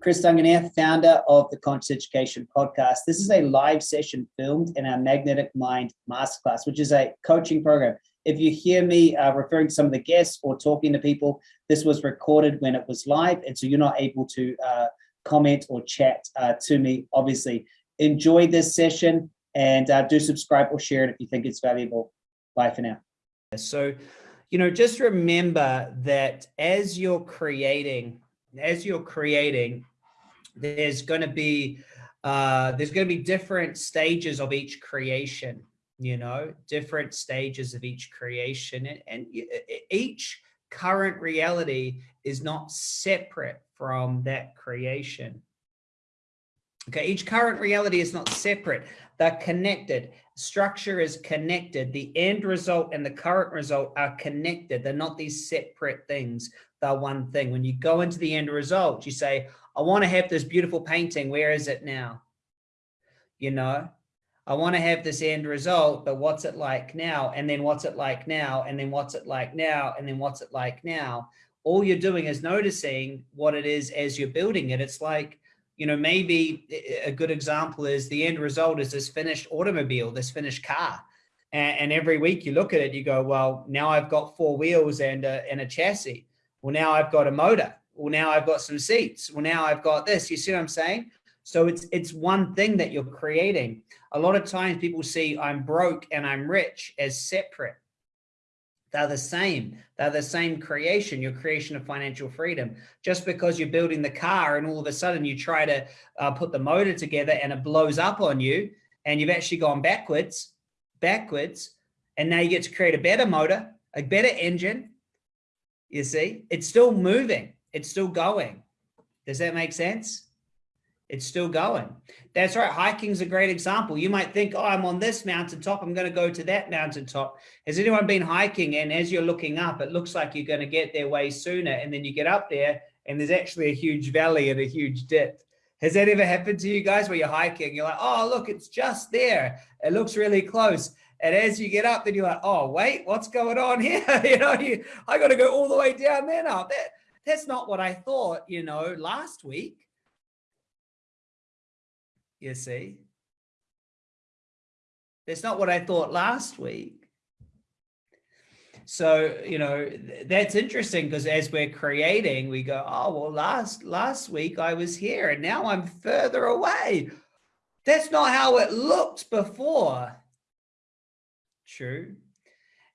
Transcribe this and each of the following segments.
Chris Duncan here, founder of the Conscious Education Podcast. This is a live session filmed in our Magnetic Mind Masterclass, which is a coaching program. If you hear me uh, referring to some of the guests or talking to people, this was recorded when it was live, and so you're not able to uh, comment or chat uh, to me, obviously. Enjoy this session and uh, do subscribe or share it if you think it's valuable. Bye for now. So, you know, just remember that as you're creating as you're creating, there's going to be uh, there's going to be different stages of each creation, you know, different stages of each creation. And, and each current reality is not separate from that creation. Okay, each current reality is not separate. They're connected. Structure is connected. The end result and the current result are connected. They're not these separate things. They're one thing. When you go into the end result, you say, I want to have this beautiful painting. Where is it now? You know, I want to have this end result, but what's it like now? And then what's it like now? And then what's it like now? And then what's it like now? All you're doing is noticing what it is as you're building it. It's like, you know, maybe eh, eh, a good example is the end result is this finished automobile, this finished car. And, and every week you look at it, you go, well, now I've got four wheels and a, and a chassis. Well, now I've got a motor. Well, now I've got some seats. Well, now I've got this. You see what I'm saying? So it's it's one thing that you're creating. A lot of times people see I'm broke and I'm rich as separate. They're the same. They're the same creation, your creation of financial freedom. Just because you're building the car and all of a sudden you try to uh, put the motor together and it blows up on you and you've actually gone backwards, backwards, and now you get to create a better motor, a better engine. You see, it's still moving. It's still going. Does that make sense? It's still going. That's right. Hiking's a great example. You might think, oh, I'm on this mountaintop. I'm going to go to that mountaintop. Has anyone been hiking? And as you're looking up, it looks like you're going to get there way sooner. And then you get up there and there's actually a huge valley and a huge dip. Has that ever happened to you guys where you're hiking? You're like, oh, look, it's just there. It looks really close. And as you get up, then you're like, oh, wait, what's going on here? you know, you, I got to go all the way down there now. That, that's not what I thought, you know, last week you see. That's not what I thought last week. So, you know, that's interesting because as we're creating, we go, oh, well, last last week I was here and now I'm further away. That's not how it looked before. True.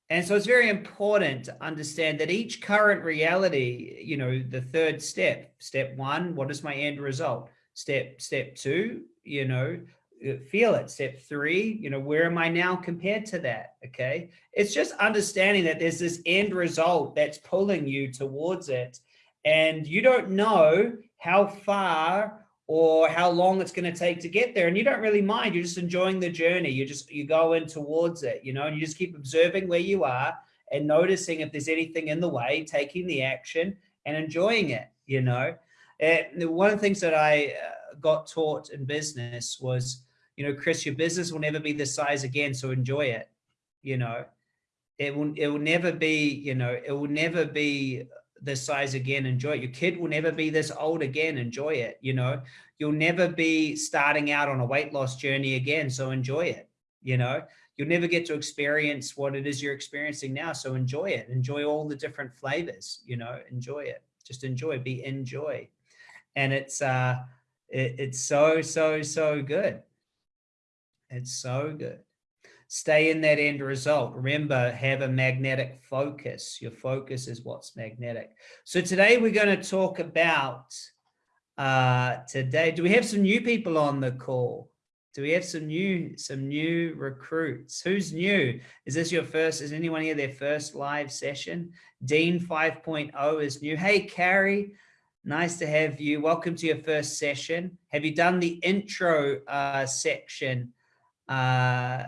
And so it's very important to understand that each current reality, you know, the third step, step one, what is my end result? Step, step two, you know, uh, feel it. Step three, you know, where am I now compared to that? Okay. It's just understanding that there's this end result that's pulling you towards it. And you don't know how far or how long it's going to take to get there. And you don't really mind. You're just enjoying the journey. You just, you go in towards it, you know, and you just keep observing where you are and noticing if there's anything in the way, taking the action and enjoying it, you know. And one of the things that I, uh, got taught in business was, you know, Chris, your business will never be this size again, so enjoy it. You know, it will it will never be, you know, it will never be this size again, enjoy it. Your kid will never be this old again, enjoy it. You know, you'll never be starting out on a weight loss journey again, so enjoy it. You know, you'll never get to experience what it is you're experiencing now, so enjoy it. Enjoy all the different flavors, you know, enjoy it. Just enjoy, be enjoy. And it's uh it, it's so, so, so good. It's so good. Stay in that end result. Remember, have a magnetic focus. Your focus is what's magnetic. So today we're going to talk about, uh, today, do we have some new people on the call? Do we have some new, some new recruits? Who's new? Is this your first, is anyone here their first live session? Dean 5.0 is new. Hey, Carrie, Nice to have you. Welcome to your first session. Have you done the intro uh, section uh,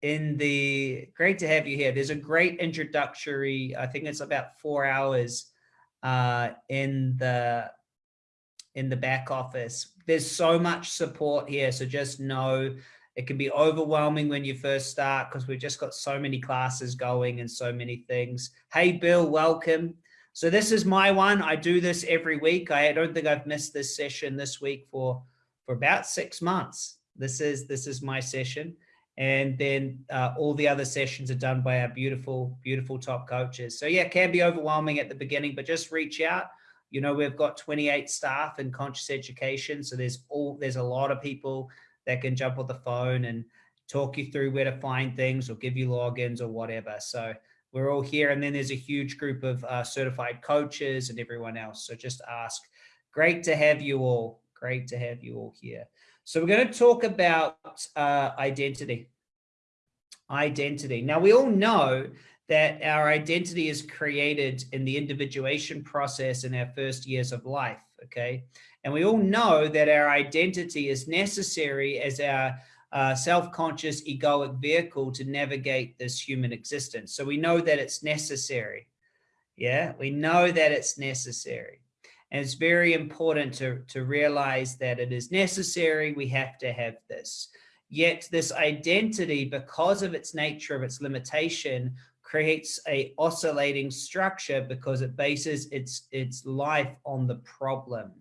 in the, great to have you here. There's a great introductory, I think it's about four hours uh, in the in the back office. There's so much support here. So just know it can be overwhelming when you first start because we've just got so many classes going and so many things. Hey, Bill, welcome. So this is my one. I do this every week. I don't think I've missed this session this week for, for about six months. This is, this is my session. And then uh, all the other sessions are done by our beautiful, beautiful top coaches. So yeah, it can be overwhelming at the beginning, but just reach out. You know, we've got 28 staff in conscious education. So there's all, there's a lot of people that can jump on the phone and talk you through where to find things or give you logins or whatever. So we're all here. And then there's a huge group of uh, certified coaches and everyone else. So just ask. Great to have you all. Great to have you all here. So we're going to talk about uh, identity. Identity. Now, we all know that our identity is created in the individuation process in our first years of life, okay? And we all know that our identity is necessary as our uh, self-conscious egoic vehicle to navigate this human existence. So we know that it's necessary. Yeah, we know that it's necessary. And it's very important to, to realize that it is necessary. We have to have this. Yet this identity, because of its nature of its limitation, creates a oscillating structure because it bases its, its life on the problem.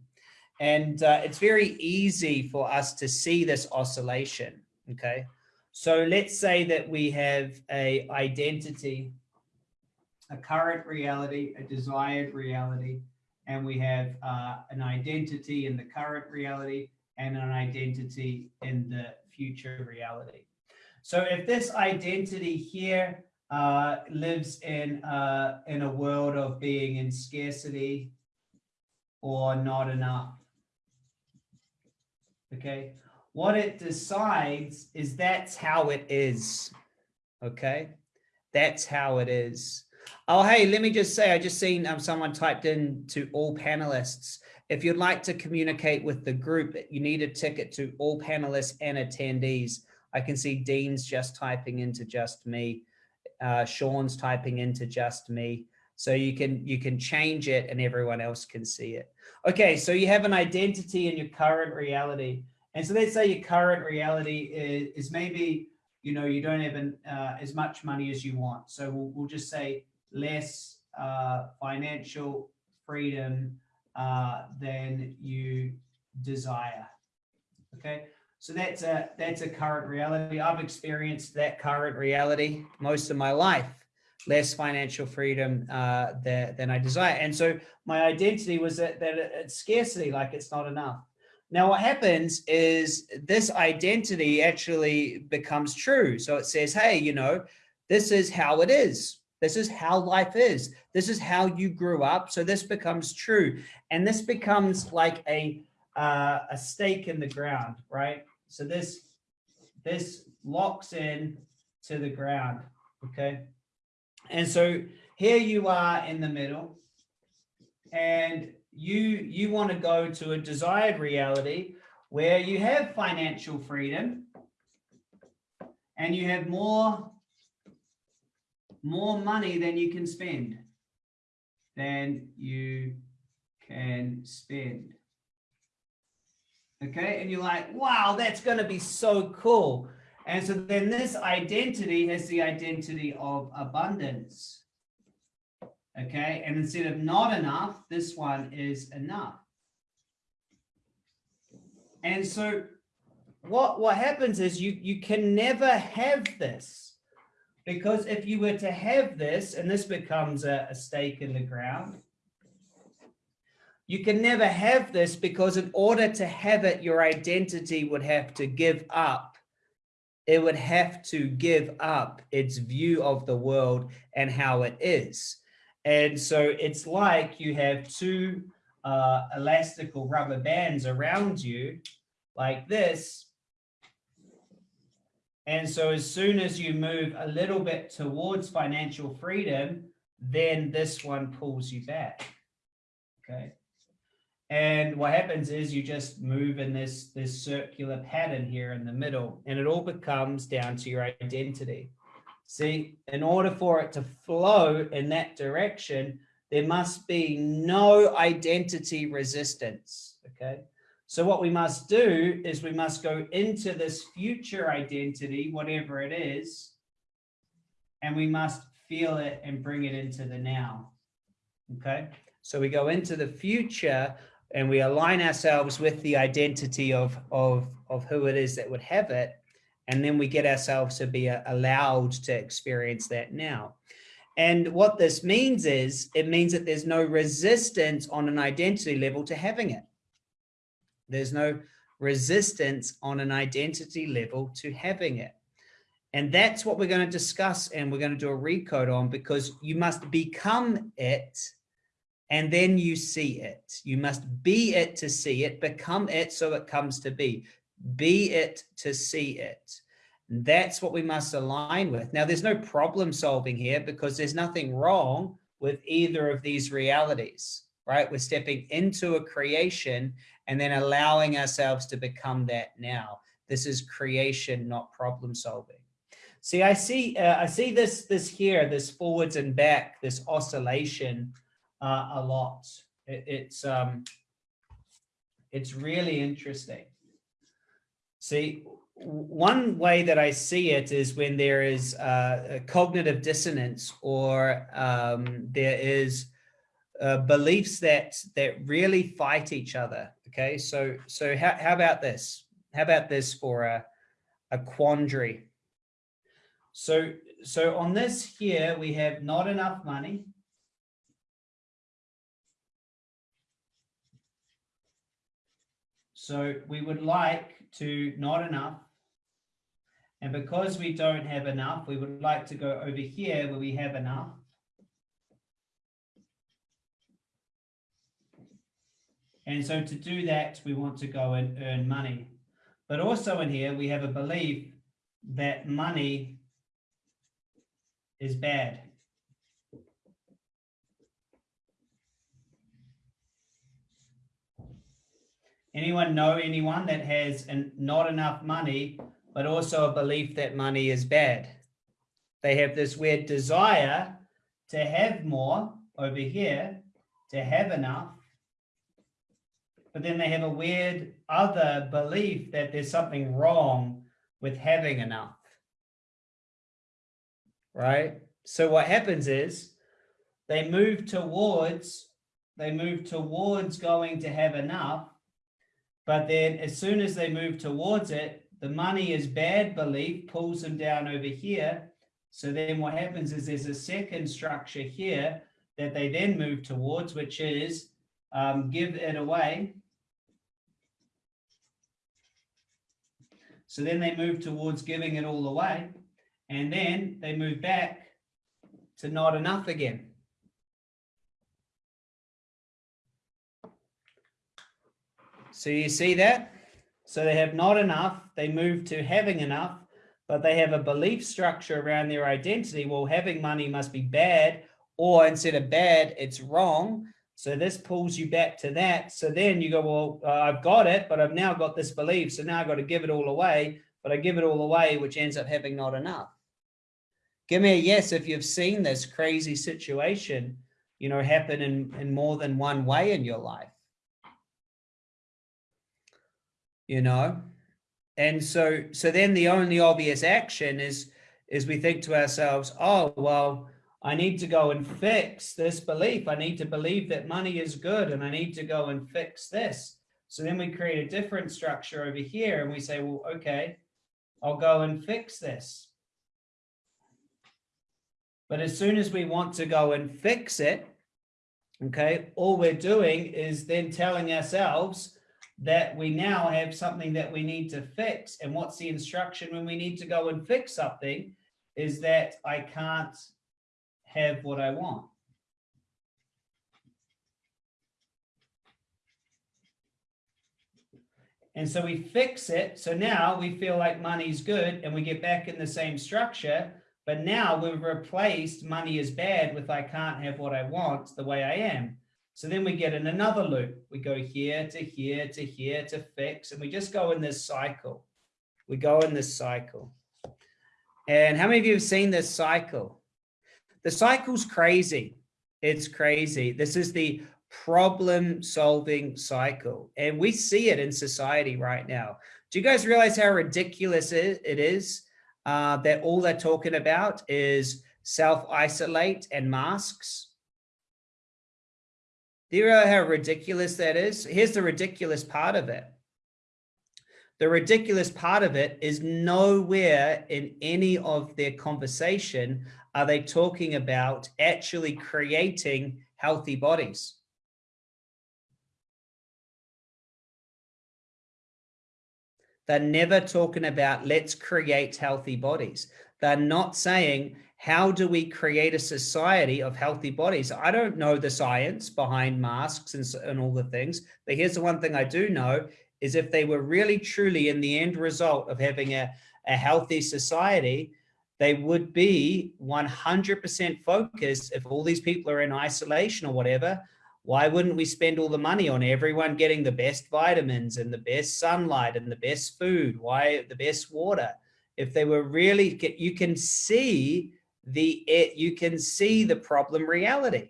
And uh, it's very easy for us to see this oscillation, okay? So let's say that we have a identity, a current reality, a desired reality, and we have uh, an identity in the current reality and an identity in the future reality. So if this identity here uh, lives in, uh, in a world of being in scarcity or not enough, okay? What it decides is that's how it is, okay? That's how it is. Oh, hey, let me just say, I just seen um, someone typed in to all panelists. If you'd like to communicate with the group, you need a ticket to all panelists and attendees. I can see Dean's just typing into just me. Uh, Sean's typing into just me. So you can you can change it and everyone else can see it. Okay, so you have an identity in your current reality. And so let's say your current reality is, is maybe, you know, you don't have an, uh, as much money as you want. So we'll, we'll just say less uh, financial freedom uh, than you desire. Okay, so that's a that's a current reality. I've experienced that current reality most of my life less financial freedom uh, than, than I desire. And so my identity was that, that it's scarcity, like it's not enough. Now what happens is this identity actually becomes true. So it says, hey, you know, this is how it is. This is how life is. This is how you grew up. So this becomes true. And this becomes like a, uh, a stake in the ground, right? So this, this locks in to the ground, okay? And so here you are in the middle and you, you want to go to a desired reality where you have financial freedom and you have more, more money than you can spend, than you can spend. Okay, and you're like, wow, that's going to be so cool. And so then this identity has the identity of abundance. Okay, and instead of not enough, this one is enough. And so what, what happens is you, you can never have this because if you were to have this, and this becomes a, a stake in the ground, you can never have this because in order to have it, your identity would have to give up it would have to give up its view of the world and how it is. And so it's like you have two uh, elastical rubber bands around you like this. And so as soon as you move a little bit towards financial freedom, then this one pulls you back. Okay. And what happens is you just move in this, this circular pattern here in the middle, and it all becomes down to your identity. See, in order for it to flow in that direction, there must be no identity resistance, okay? So what we must do is we must go into this future identity, whatever it is, and we must feel it and bring it into the now. Okay, so we go into the future and we align ourselves with the identity of, of, of who it is that would have it. And then we get ourselves to be uh, allowed to experience that now. And what this means is it means that there's no resistance on an identity level to having it. There's no resistance on an identity level to having it. And that's what we're going to discuss and we're going to do a recode on because you must become it and then you see it. You must be it to see it, become it so it comes to be. Be it to see it. And that's what we must align with. Now, there's no problem solving here because there's nothing wrong with either of these realities, right? We're stepping into a creation and then allowing ourselves to become that now. This is creation, not problem solving. See, I see, uh, I see this, this here, this forwards and back, this oscillation uh, a lot. It, it's, um, it's really interesting. See, one way that I see it is when there is uh, a cognitive dissonance or um, there is uh, beliefs that that really fight each other. Okay, so so how, how about this? How about this for a, a quandary? So, so on this here, we have not enough money. So we would like to not enough. And because we don't have enough, we would like to go over here where we have enough. And so to do that, we want to go and earn money. But also in here, we have a belief that money is bad. Anyone know anyone that has an, not enough money, but also a belief that money is bad? They have this weird desire to have more over here, to have enough, but then they have a weird other belief that there's something wrong with having enough right? So what happens is they move towards, they move towards going to have enough, but then as soon as they move towards it, the money is bad belief pulls them down over here. So then what happens is there's a second structure here that they then move towards, which is um, give it away. So then they move towards giving it all away. And then they move back to not enough again. So you see that? So they have not enough, they move to having enough, but they have a belief structure around their identity. Well, having money must be bad, or instead of bad, it's wrong. So this pulls you back to that. So then you go, well, uh, I've got it, but I've now got this belief. So now I've got to give it all away, but I give it all away, which ends up having not enough. Give me a yes if you've seen this crazy situation, you know, happen in, in more than one way in your life. You know, and so so then the only obvious action is is we think to ourselves, oh, well, I need to go and fix this belief. I need to believe that money is good and I need to go and fix this. So then we create a different structure over here and we say, well, okay, I'll go and fix this. But as soon as we want to go and fix it, okay, all we're doing is then telling ourselves that we now have something that we need to fix. And what's the instruction when we need to go and fix something is that I can't have what I want. And so we fix it. So now we feel like money's good and we get back in the same structure. But now we've replaced money is bad with I can't have what I want the way I am. So then we get in another loop. We go here to here to here to fix, and we just go in this cycle. We go in this cycle. And how many of you have seen this cycle? The cycle's crazy. It's crazy. This is the problem solving cycle. And we see it in society right now. Do you guys realize how ridiculous it is uh, that all they're talking about is self-isolate and masks. Do you know how ridiculous that is? Here's the ridiculous part of it. The ridiculous part of it is nowhere in any of their conversation are they talking about actually creating healthy bodies. They're never talking about let's create healthy bodies. They're not saying, how do we create a society of healthy bodies? I don't know the science behind masks and, and all the things, but here's the one thing I do know is if they were really truly in the end result of having a, a healthy society, they would be 100% focused if all these people are in isolation or whatever, why wouldn't we spend all the money on everyone getting the best vitamins and the best sunlight and the best food? Why the best water? If they were really, you can see the, it, you can see the problem reality.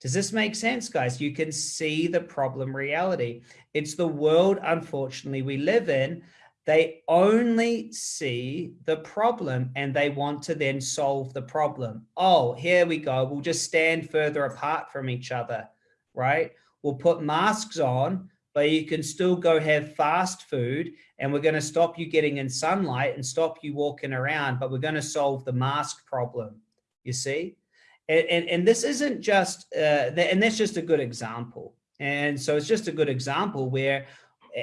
Does this make sense, guys? You can see the problem reality. It's the world, unfortunately, we live in they only see the problem and they want to then solve the problem. Oh, here we go. We'll just stand further apart from each other, right? We'll put masks on, but you can still go have fast food and we're going to stop you getting in sunlight and stop you walking around, but we're going to solve the mask problem, you see? And, and, and this isn't just, uh, and that's just a good example. And so it's just a good example where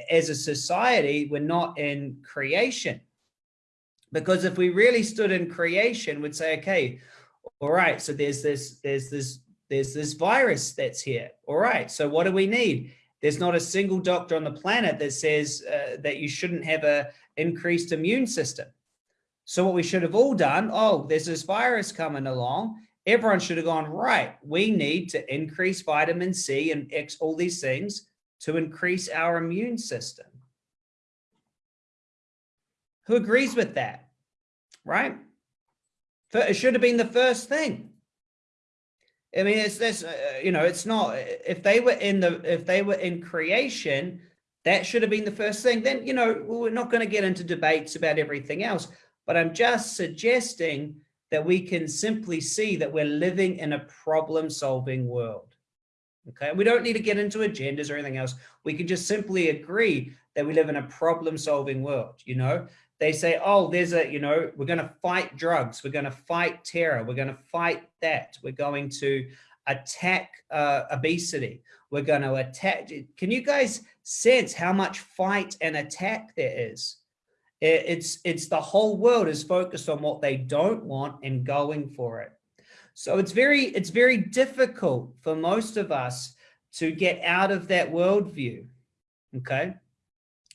as a society, we're not in creation. Because if we really stood in creation, we'd say, okay, all right, so there's this, there's this, there's this virus that's here. All right, so what do we need? There's not a single doctor on the planet that says uh, that you shouldn't have a increased immune system. So what we should have all done, oh, there's this virus coming along. Everyone should have gone, right, we need to increase vitamin C and X, all these things to increase our immune system. Who agrees with that, right? It should have been the first thing. I mean, it's this, uh, you know, it's not, if they were in the, if they were in creation, that should have been the first thing. Then, you know, we're not going to get into debates about everything else, but I'm just suggesting that we can simply see that we're living in a problem solving world. Okay, we don't need to get into agendas or anything else. We can just simply agree that we live in a problem solving world. You know, they say, oh, there's a, you know, we're going to fight drugs. We're going to fight terror. We're going to fight that. We're going to attack uh, obesity. We're going to attack. Can you guys sense how much fight and attack there is? It's, it's the whole world is focused on what they don't want and going for it. So it's very, it's very difficult for most of us to get out of that worldview. Okay.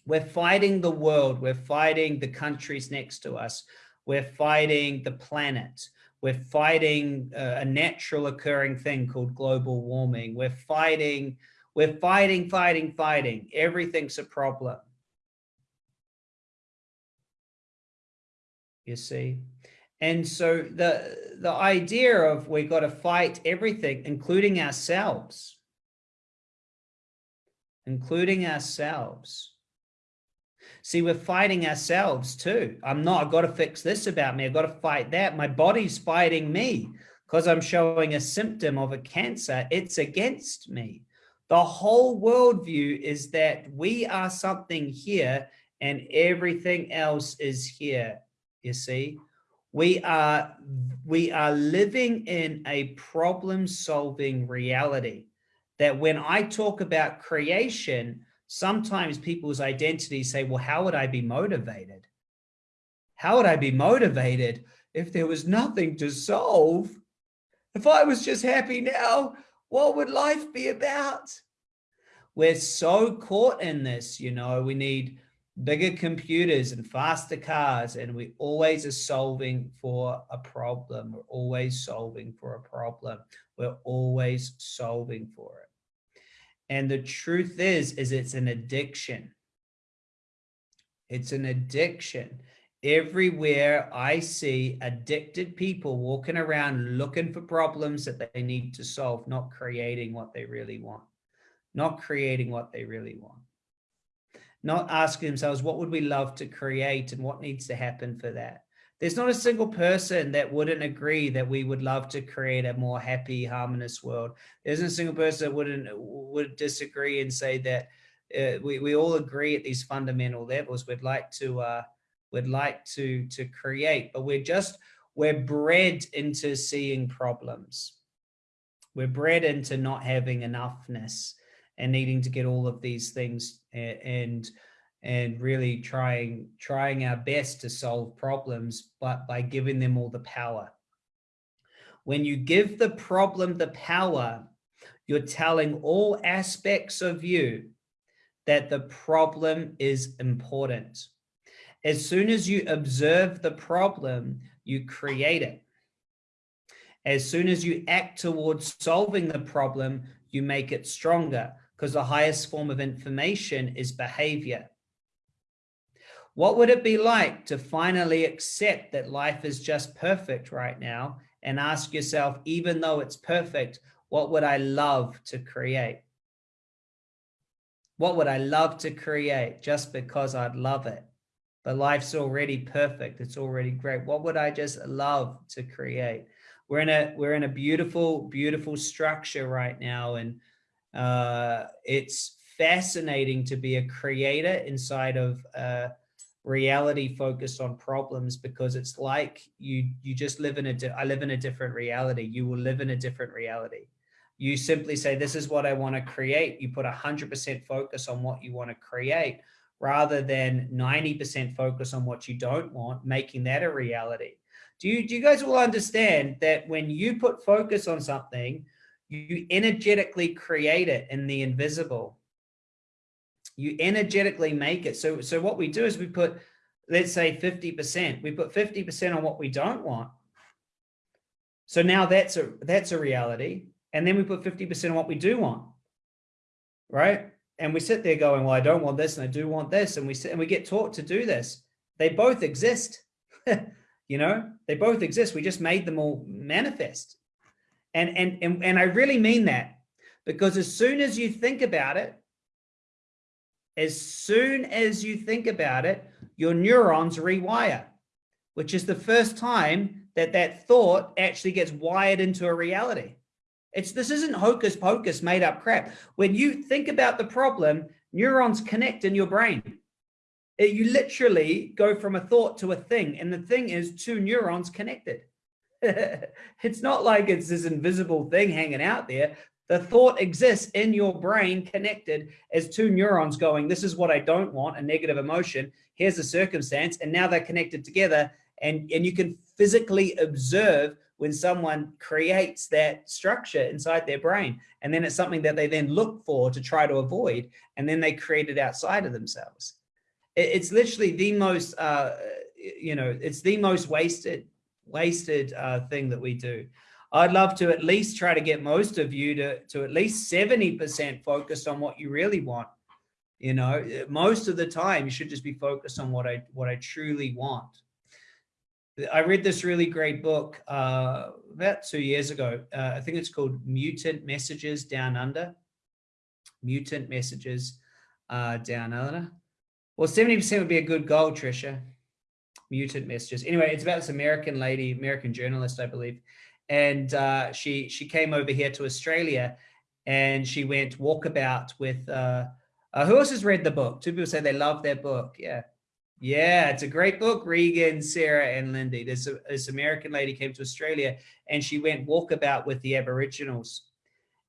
We're fighting the world. We're fighting the countries next to us. We're fighting the planet. We're fighting a, a natural occurring thing called global warming. We're fighting, we're fighting, fighting, fighting. Everything's a problem. You see? And so the, the idea of we've got to fight everything, including ourselves, including ourselves. See, we're fighting ourselves too. I'm not, I've got to fix this about me. I've got to fight that. My body's fighting me because I'm showing a symptom of a cancer. It's against me. The whole worldview is that we are something here and everything else is here, you see? we are we are living in a problem solving reality that when I talk about creation, sometimes people's identities say, well, how would I be motivated? How would I be motivated if there was nothing to solve? If I was just happy now, what would life be about? We're so caught in this, you know, we need bigger computers and faster cars and we always are solving for a problem we're always solving for a problem we're always solving for it and the truth is is it's an addiction it's an addiction everywhere i see addicted people walking around looking for problems that they need to solve not creating what they really want not creating what they really want not asking themselves, what would we love to create and what needs to happen for that? There's not a single person that wouldn't agree that we would love to create a more happy, harmonious world. There's not a single person that wouldn't would disagree and say that uh, we, we all agree at these fundamental levels. We'd like to uh, we'd like to to create, but we're just we're bred into seeing problems. We're bred into not having enoughness and needing to get all of these things and and really trying trying our best to solve problems but by giving them all the power. When you give the problem the power you're telling all aspects of you that the problem is important. As soon as you observe the problem you create it. As soon as you act towards solving the problem you make it stronger because the highest form of information is behavior what would it be like to finally accept that life is just perfect right now and ask yourself, even though it's perfect, what would I love to create? What would I love to create just because I'd love it? But life's already perfect. It's already great. What would I just love to create? We're in a we're in a beautiful, beautiful structure right now. And uh, it's fascinating to be a creator inside of uh, reality focused on problems because it's like you you just live in a I live in a different reality. You will live in a different reality. You simply say this is what I want to create. You put a hundred percent focus on what you want to create rather than 90% focus on what you don't want making that a reality. Do you do you guys all understand that when you put focus on something you energetically create it in the invisible you energetically make it. So, so what we do is we put, let's say 50%, we put 50% on what we don't want. So now that's a, that's a reality. And then we put 50% on what we do want, right? And we sit there going, well, I don't want this and I do want this. And we sit and we get taught to do this. They both exist. you know, they both exist. We just made them all manifest. And, and, and, and I really mean that because as soon as you think about it, as soon as you think about it, your neurons rewire, which is the first time that that thought actually gets wired into a reality. It's this isn't hocus pocus made up crap. When you think about the problem, neurons connect in your brain. It, you literally go from a thought to a thing, and the thing is two neurons connected. it's not like it's this invisible thing hanging out there. The thought exists in your brain connected as two neurons going, this is what I don't want, a negative emotion. Here's the circumstance. And now they're connected together and, and you can physically observe when someone creates that structure inside their brain. And then it's something that they then look for to try to avoid. And then they create it outside of themselves. It's literally the most, uh, you know, it's the most wasted, wasted uh, thing that we do. I'd love to at least try to get most of you to, to at least 70% focused on what you really want. You know, most of the time you should just be focused on what I, what I truly want. I read this really great book uh, about two years ago. Uh, I think it's called Mutant Messages Down Under. Mutant Messages uh, Down Under. Well, 70% would be a good goal, Trisha. Mutant Messages. Anyway, it's about this American lady, American journalist, I believe and uh, she she came over here to Australia, and she went walkabout with. Uh, uh, who else has read the book? Two people say they love their book. Yeah, yeah, it's a great book. Regan, Sarah, and Lindy. This this American lady came to Australia, and she went walkabout with the Aboriginals,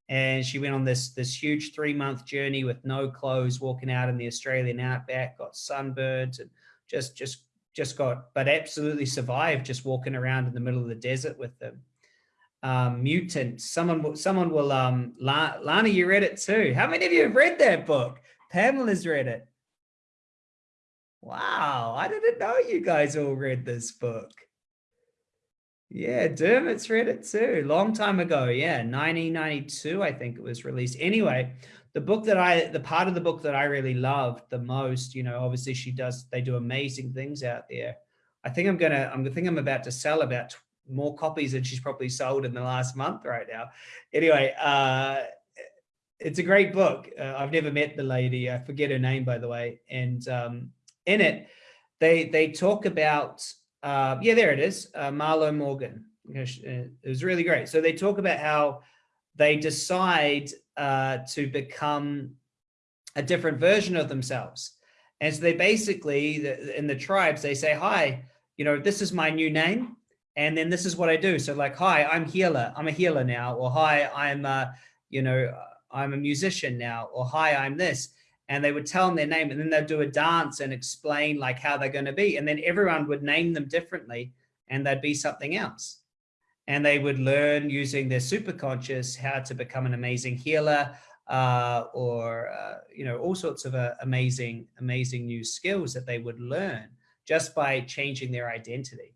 and she went on this this huge three month journey with no clothes, walking out in the Australian outback, got sunburned, and just just just got, but absolutely survived just walking around in the middle of the desert with them um, Mutant. Someone, someone will, um, La Lana, you read it too. How many of you have read that book? Pamela's read it. Wow, I didn't know you guys all read this book. Yeah, Dermot's read it too. Long time ago. Yeah, 1992, I think it was released. Anyway, the book that I, the part of the book that I really loved the most, you know, obviously she does, they do amazing things out there. I think I'm gonna, I'm think I'm about to sell about more copies than she's probably sold in the last month right now. Anyway, uh, it's a great book. Uh, I've never met the lady. I forget her name, by the way. And um, in it, they they talk about uh, yeah, there it is, uh, Marlo Morgan. It was really great. So they talk about how they decide uh, to become a different version of themselves. And so they basically, in the tribes, they say, hi, you know, this is my new name. And then this is what I do. So like, hi, I'm healer. I'm a healer now. Or hi, I'm, uh, you know, I'm a musician now. Or hi, I'm this. And they would tell them their name and then they'd do a dance and explain like how they're going to be. And then everyone would name them differently and they'd be something else. And they would learn using their superconscious how to become an amazing healer uh, or, uh, you know, all sorts of uh, amazing, amazing new skills that they would learn just by changing their identity.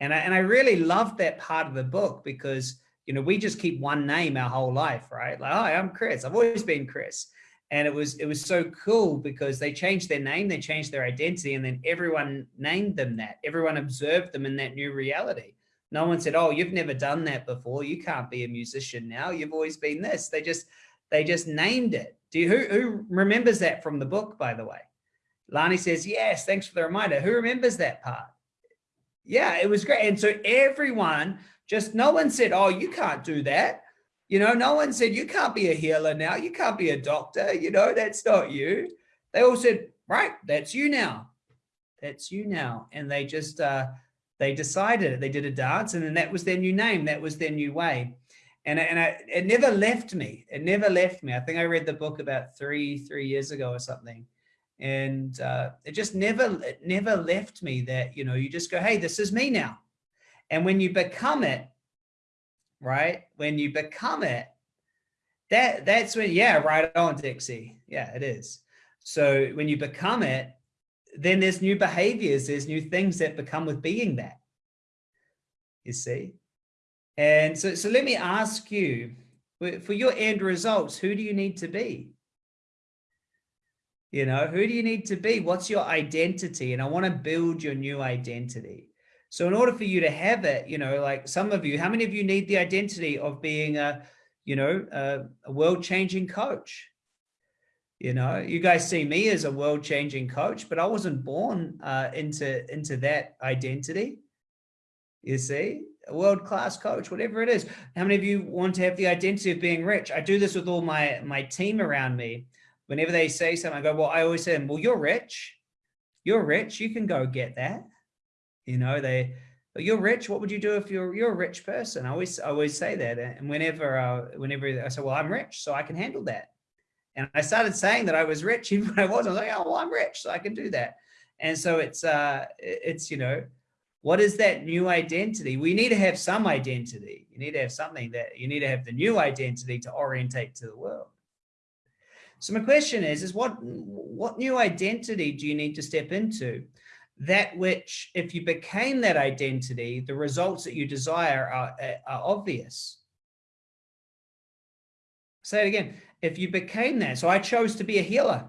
And I, and I really loved that part of the book because, you know, we just keep one name our whole life, right? Like, hi, I'm Chris. I've always been Chris. And it was, it was so cool because they changed their name, they changed their identity, and then everyone named them that. Everyone observed them in that new reality. No one said, oh, you've never done that before. You can't be a musician now. You've always been this. They just, they just named it. Do you, who, who remembers that from the book, by the way? Lani says, yes, thanks for the reminder. Who remembers that part? Yeah, it was great. And so everyone just, no one said, oh, you can't do that. You know, no one said, you can't be a healer now. You can't be a doctor. You know, that's not you. They all said, right, that's you now. That's you now. And they just, uh, they decided it. They did a dance and then that was their new name. That was their new way and and I, it never left me. It never left me. I think I read the book about three three years ago or something, and uh, it just never it never left me. That you know you just go, hey, this is me now, and when you become it, right? When you become it, that that's when yeah, right on, Dixie. Yeah, it is. So when you become it, then there's new behaviors, there's new things that become with being that. You see? And so, so let me ask you, for your end results, who do you need to be? You know, who do you need to be? What's your identity? And I want to build your new identity. So in order for you to have it, you know, like some of you, how many of you need the identity of being a, you know, a, a world changing coach? You know, you guys see me as a world changing coach, but I wasn't born uh, into, into that identity. You see, a world-class coach, whatever it is. How many of you want to have the identity of being rich? I do this with all my, my team around me. Whenever they say something, I go, well, I always say, them, well, you're rich. You're rich. You can go get that. You know, they, you're rich. What would you do if you're, you're a rich person? I always, I always say that. And whenever, uh, whenever I say, well, I'm rich, so I can handle that. And I started saying that I was rich, even when I wasn't. I was like, oh, well, I'm rich, so I can do that. And so it's, uh, it's, you know, what is that new identity? We need to have some identity. You need to have something that you need to have the new identity to orientate to the world. So my question is, is what, what new identity do you need to step into? That which, if you became that identity, the results that you desire are, uh, are obvious. Say it again. If you became that, so I chose to be a healer.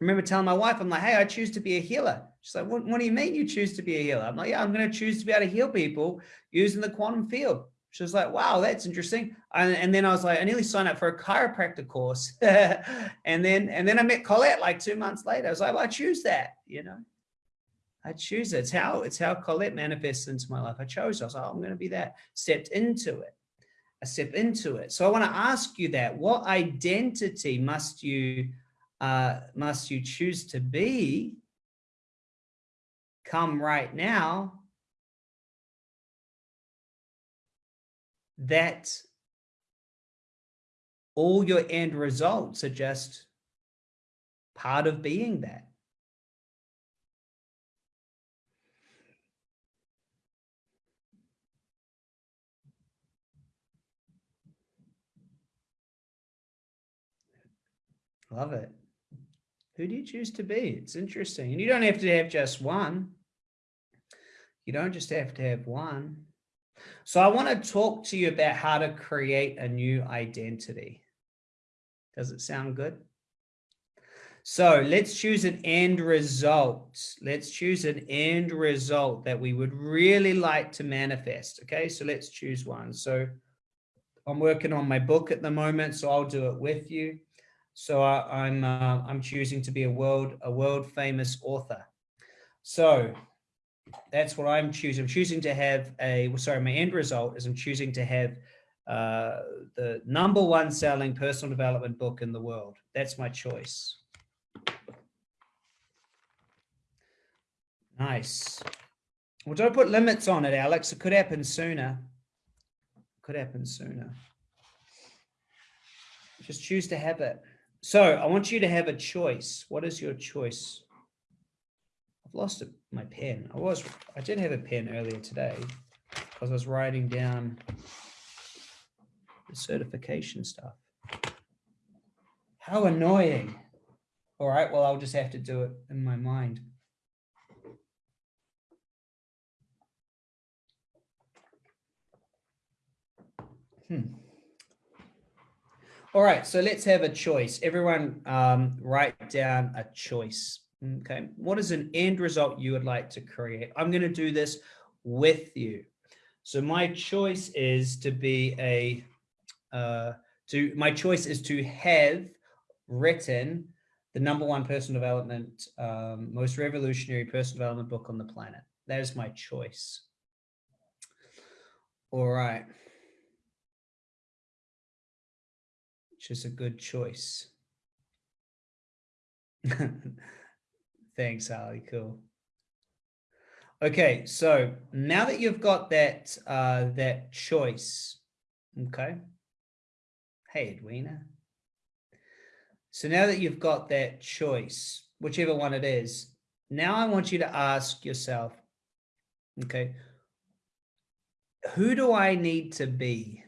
Remember telling my wife, I'm like, hey, I choose to be a healer. She's like, what, what do you mean you choose to be a healer? I'm like, yeah, I'm going to choose to be able to heal people using the quantum field. She was like, wow, that's interesting. And, and then I was like, I nearly signed up for a chiropractor course. and then, and then I met Colette like two months later. I was like, well, I choose that, you know, I choose it. It's how, it's how Colette manifests into my life. I chose, I was like, oh, I'm going to be that, stepped into it. I step into it. So I want to ask you that, what identity must you, uh, must you choose to be come right now, that all your end results are just part of being that. Love it. Who do you choose to be? It's interesting. And you don't have to have just one. You don't just have to have one. So I want to talk to you about how to create a new identity. Does it sound good? So let's choose an end result. Let's choose an end result that we would really like to manifest. Okay, so let's choose one. So I'm working on my book at the moment, so I'll do it with you. So I, am I'm, uh, I'm choosing to be a world a world famous author. So That's what I'm choosing. I'm choosing to have a, sorry, my end result is I'm choosing to have uh, the number one selling personal development book in the world. That's my choice. Nice. Well, don't put limits on it, Alex. It could happen sooner. Could happen sooner. Just choose to have it. So I want you to have a choice. What is your choice? I've lost my pen. I was, I did have a pen earlier today because I was writing down the certification stuff. How annoying. All right, well, I'll just have to do it in my mind. Hmm. All right, so let's have a choice. Everyone um, write down a choice. Okay, what is an end result you would like to create? I'm going to do this with you. So my choice is to be a, uh, to my choice is to have written the number one personal development, um, most revolutionary personal development book on the planet. That is my choice. All right. which is a good choice. Thanks, Ali. Cool. Okay, so now that you've got that uh, that choice, okay. Hey, Edwina. So now that you've got that choice, whichever one it is, now I want you to ask yourself, okay, who do I need to be?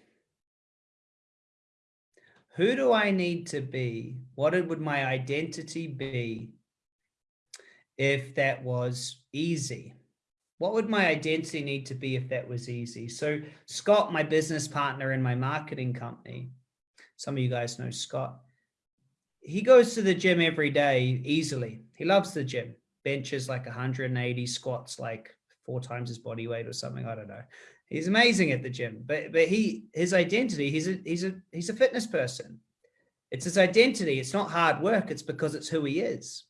who do I need to be? What would my identity be if that was easy? What would my identity need to be if that was easy? So Scott, my business partner in my marketing company, some of you guys know Scott, he goes to the gym every day easily. He loves the gym, benches like 180, squats like four times his body weight or something. I don't know. He's amazing at the gym, but but he his identity he's a he's a he's a fitness person. It's his identity. It's not hard work. It's because it's who he is.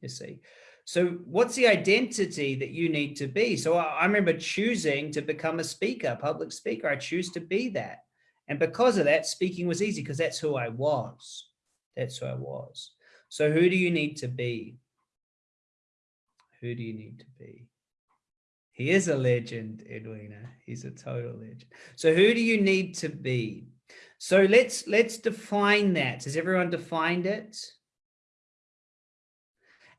You see. So what's the identity that you need to be? So I, I remember choosing to become a speaker, public speaker. I choose to be that. And because of that, speaking was easy because that's who I was. That's who I was. So who do you need to be? Who do you need to be? He is a legend, Edwina. He's a total legend. So who do you need to be? So let's let's define that. Has everyone defined it?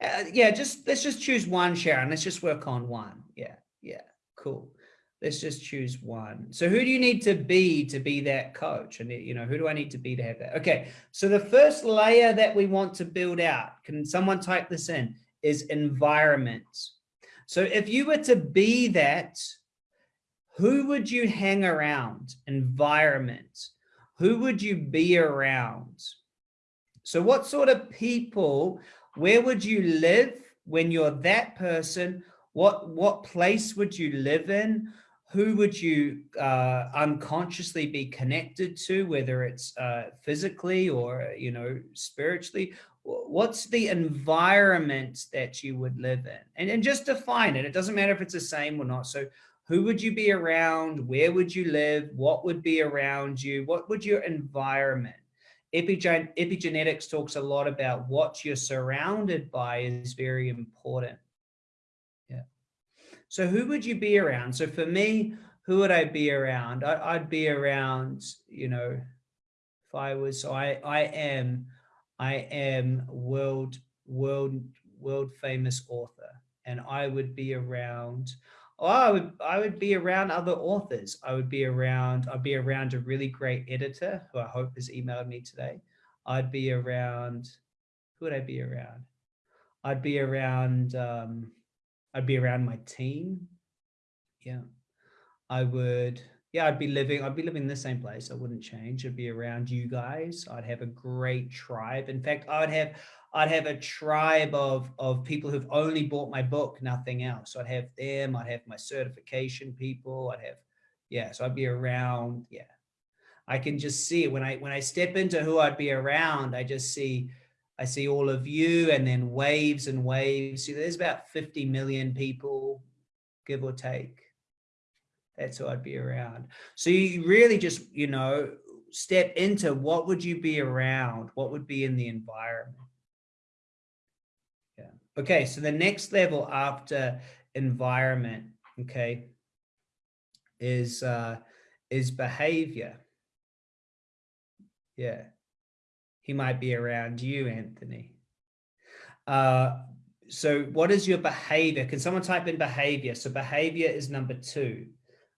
Uh, yeah, just let's just choose one, Sharon. Let's just work on one. Yeah, yeah, cool. Let's just choose one. So who do you need to be to be that coach? And you know, who do I need to be to have that? Okay, so the first layer that we want to build out, can someone type this in, is environment. So if you were to be that, who would you hang around? Environment. Who would you be around? So what sort of people, where would you live when you're that person? What, what place would you live in? Who would you uh, unconsciously be connected to, whether it's uh, physically or, you know, spiritually? what's the environment that you would live in and, and just define it it doesn't matter if it's the same or not so who would you be around where would you live what would be around you what would your environment Epigen epigenetics talks a lot about what you're surrounded by is very important. Yeah. So who would you be around? So for me who would i be around? I, i'd be around you know if i was so i i am I am world, world, world famous author, and I would be around. Oh, I would, I would be around other authors. I would be around. I'd be around a really great editor who I hope has emailed me today. I'd be around. Who would I be around? I'd be around. Um, I'd be around my team. Yeah, I would yeah, I'd be living, I'd be living in the same place. I wouldn't change. I'd be around you guys. I'd have a great tribe. In fact, I'd have, I'd have a tribe of, of people who've only bought my book, nothing else. So I'd have them, I'd have my certification people. I'd have, yeah. So I'd be around. Yeah. I can just see it when I, when I step into who I'd be around, I just see, I see all of you and then waves and waves. See, there's about 50 million people give or take. That's who I'd be around. So you really just, you know, step into what would you be around? What would be in the environment? Yeah. Okay. So the next level after environment, okay, is, uh, is behavior. Yeah. He might be around you, Anthony. Uh, so what is your behavior? Can someone type in behavior? So behavior is number two.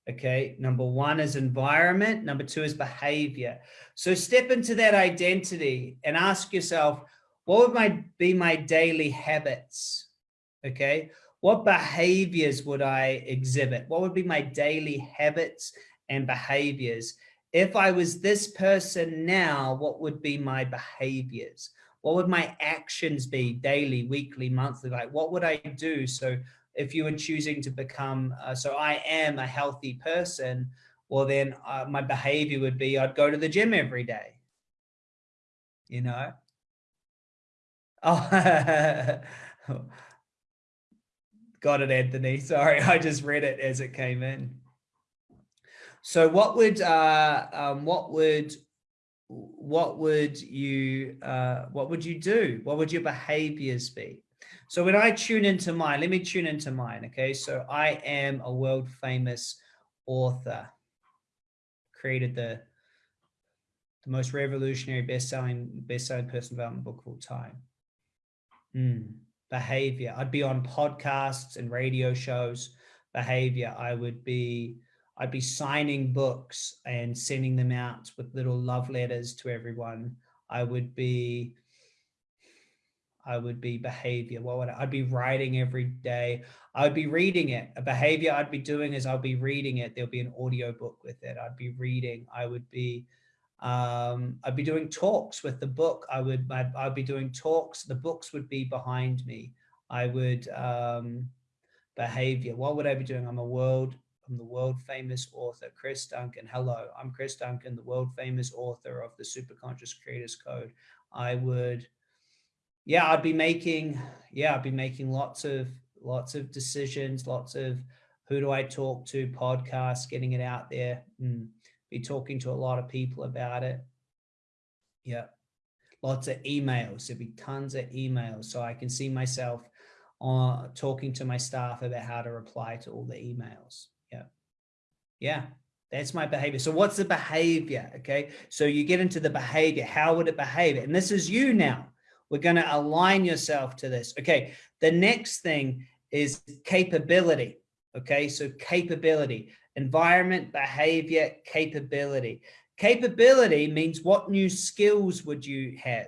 Okay, number one is environment, number two is behavior. So step into that identity and ask yourself, what would my be my daily habits? Okay, what behaviors would I exhibit? What would be my daily habits and behaviors? If I was this person now, what would be my behaviors? What would my actions be daily, weekly, monthly? Like what would I do? So if you were choosing to become, uh, so I am a healthy person, well then uh, my behavior would be I'd go to the gym every day, you know? Oh, got it, Anthony. Sorry, I just read it as it came in. So what would, uh, um, what would, what would you, uh, what would you do? What would your behaviors be? So when I tune into mine, let me tune into mine. Okay. So I am a world famous author, created the, the most revolutionary best-selling best-selling personal development book of all time. Mm, behavior. I'd be on podcasts and radio shows. Behavior. I would be I'd be signing books and sending them out with little love letters to everyone. I would be I would be behavior. What would I, I'd be writing every day. I would be reading it. A behavior I'd be doing is I'll be reading it. There'll be an audio book with it. I'd be reading. I would be, um, I'd be doing talks with the book. I would, I'd, I'd be doing talks. The books would be behind me. I would, um, behavior. What would I be doing? I'm a world, I'm the world famous author, Chris Duncan. Hello, I'm Chris Duncan, the world famous author of the Superconscious Creators Code. I would, yeah, I'd be making, yeah, I'd be making lots of, lots of decisions, lots of who do I talk to, podcasts, getting it out there, and be talking to a lot of people about it. Yeah, lots of emails. There'd be tons of emails. So I can see myself uh, talking to my staff about how to reply to all the emails. Yeah. Yeah. That's my behavior. So what's the behavior? Okay. So you get into the behavior. How would it behave? And this is you now. We're going to align yourself to this. Okay. The next thing is capability. Okay. So capability, environment, behavior, capability. Capability means what new skills would you have?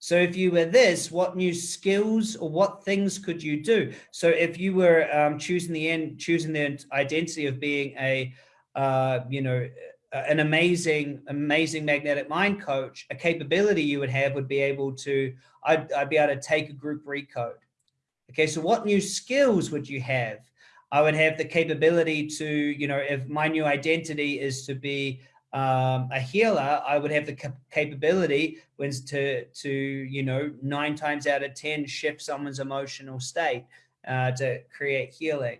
So if you were this, what new skills or what things could you do? So if you were um, choosing the end, choosing the identity of being a, uh, you know, an amazing, amazing magnetic mind coach, a capability you would have would be able to, I'd, I'd be able to take a group recode. Okay, so what new skills would you have? I would have the capability to, you know, if my new identity is to be um, a healer, I would have the cap capability when to, to, you know, nine times out of 10 shift someone's emotional state uh, to create healing.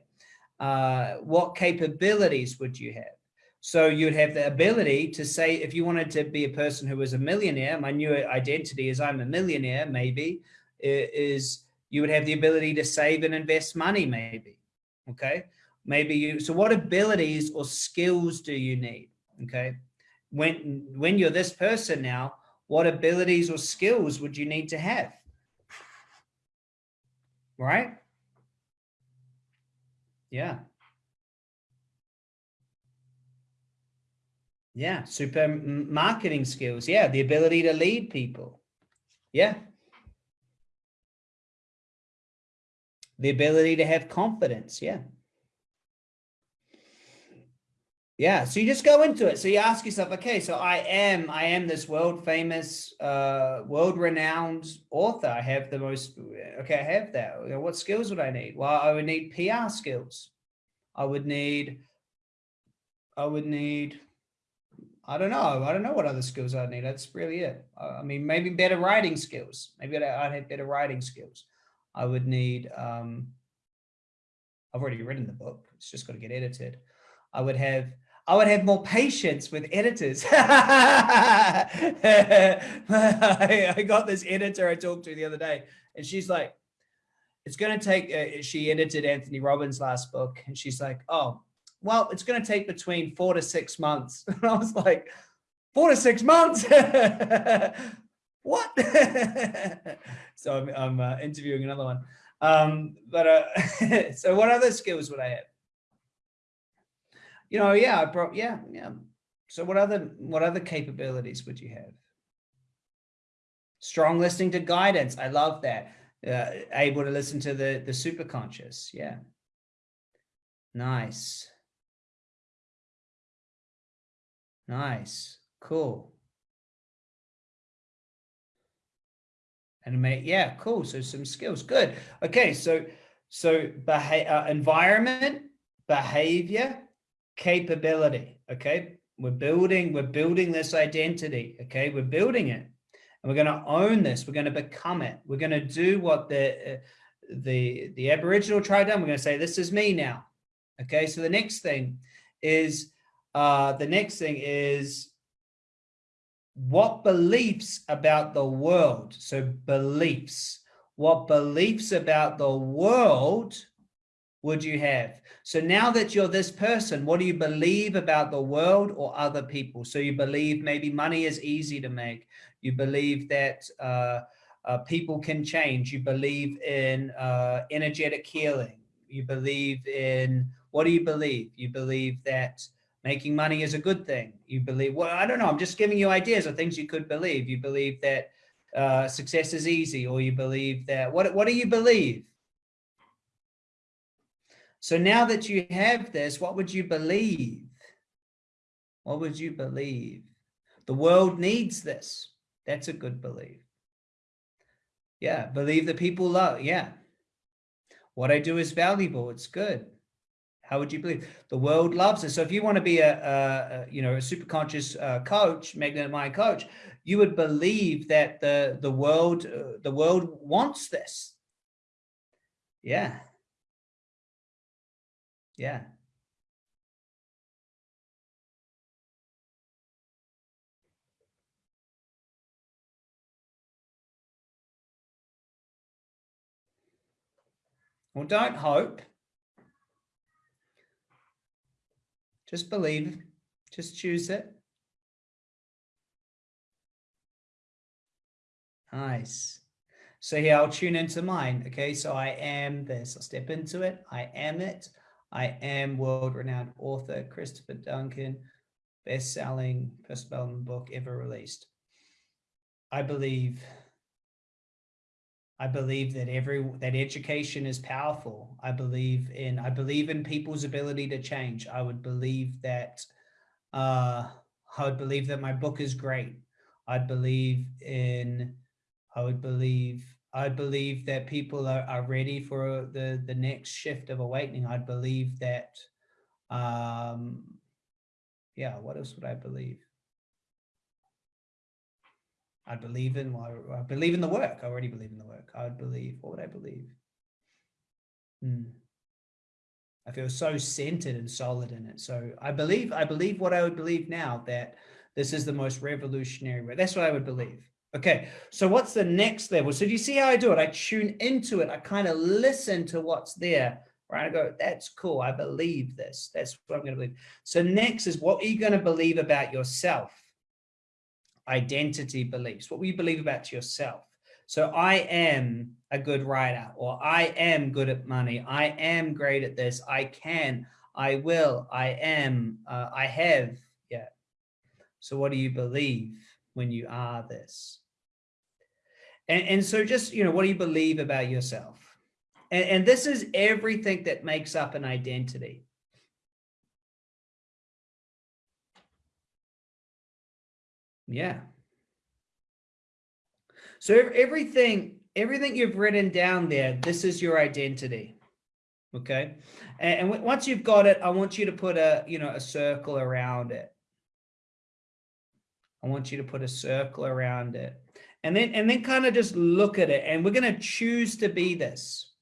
Uh, what capabilities would you have? So you'd have the ability to say, if you wanted to be a person who was a millionaire, my new identity is I'm a millionaire, maybe, is you would have the ability to save and invest money, maybe. Okay. Maybe you, so what abilities or skills do you need? Okay. When, when you're this person now, what abilities or skills would you need to have? Right? Yeah. Yeah, super marketing skills. Yeah, the ability to lead people. Yeah. The ability to have confidence. Yeah. Yeah, so you just go into it. So you ask yourself, okay, so I am, I am this world famous, uh, world renowned author. I have the most, okay, I have that. What skills would I need? Well, I would need PR skills. I would need, I would need I don't know. I don't know what other skills I'd need. That's really it. I mean, maybe better writing skills. Maybe I'd have better writing skills. I would need, um, I've already written the book. It's just got to get edited. I would have I would have more patience with editors. I, I, got this editor I talked to the other day, and she's like, it's going to take, uh, she edited Anthony Robbins' last book, and she's like, oh, well, it's going to take between four to six months. And I was like, four to six months? what? so I'm, I'm uh, interviewing another one. Um, but uh, so what other skills would I have? You know, yeah, I brought, yeah, yeah. So what other, what other capabilities would you have? Strong listening to guidance. I love that. Uh, able to listen to the, the super conscious. Yeah. Nice. Nice. Cool. And make, yeah, cool. So some skills. Good. Okay. So, so behavior, uh, environment, behavior, capability. Okay. We're building, we're building this identity. Okay. We're building it and we're going to own this. We're going to become it. We're going to do what the, uh, the, the Aboriginal tribe done. We're going to say, this is me now. Okay. So the next thing is, uh, the next thing is what beliefs about the world. So beliefs, what beliefs about the world would you have? So now that you're this person, what do you believe about the world or other people? So you believe maybe money is easy to make. You believe that uh, uh, people can change. You believe in uh, energetic healing. You believe in, what do you believe? You believe that making money is a good thing. You believe, well, I don't know. I'm just giving you ideas of things you could believe. You believe that uh, success is easy, or you believe that, what, what do you believe? So now that you have this, what would you believe? What would you believe? The world needs this. That's a good belief. Yeah, believe that people love. Yeah. What I do is valuable. It's good. How would you believe? The world loves it. So if you want to be a, a, you know, a super conscious uh, coach, magnetic mind coach, you would believe that the, the world, uh, the world wants this. Yeah. Yeah. Well, don't hope. Just believe, just choose it. Nice. So here I'll tune into mine. Okay, so I am this. I'll step into it. I am it. I am world-renowned author Christopher Duncan, best-selling personal book ever released. I believe I believe that every that education is powerful. I believe in I believe in people's ability to change. I would believe that uh, I would believe that my book is great. I believe in I would believe I believe that people are, are ready for the the next shift of awakening. I believe that um yeah, what else would I believe? I believe in, I believe in the work. I already believe in the work. I would believe, what would I believe? Hmm. I feel so centered and solid in it. So I believe, I believe what I would believe now that this is the most revolutionary way. That's what I would believe. Okay, so what's the next level? So do you see how I do it? I tune into it. I kind of listen to what's there, right? I go, that's cool. I believe this. That's what I'm going to believe. So next is what are you going to believe about yourself? Identity beliefs, what we believe about yourself. So I am a good writer, or I am good at money. I am great at this. I can, I will, I am, uh, I have. Yeah. So what do you believe when you are this? And, and so just, you know, what do you believe about yourself? And, and this is everything that makes up an identity. Yeah. So everything, everything you've written down there, this is your identity. Okay. And, and once you've got it, I want you to put a, you know, a circle around it. I want you to put a circle around it and then, and then kind of just look at it and we're going to choose to be this.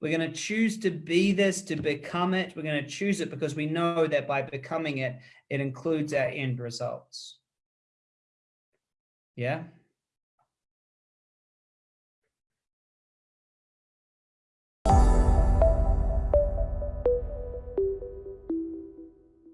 We're going to choose to be this, to become it. We're going to choose it because we know that by becoming it, it includes our end results. Yeah.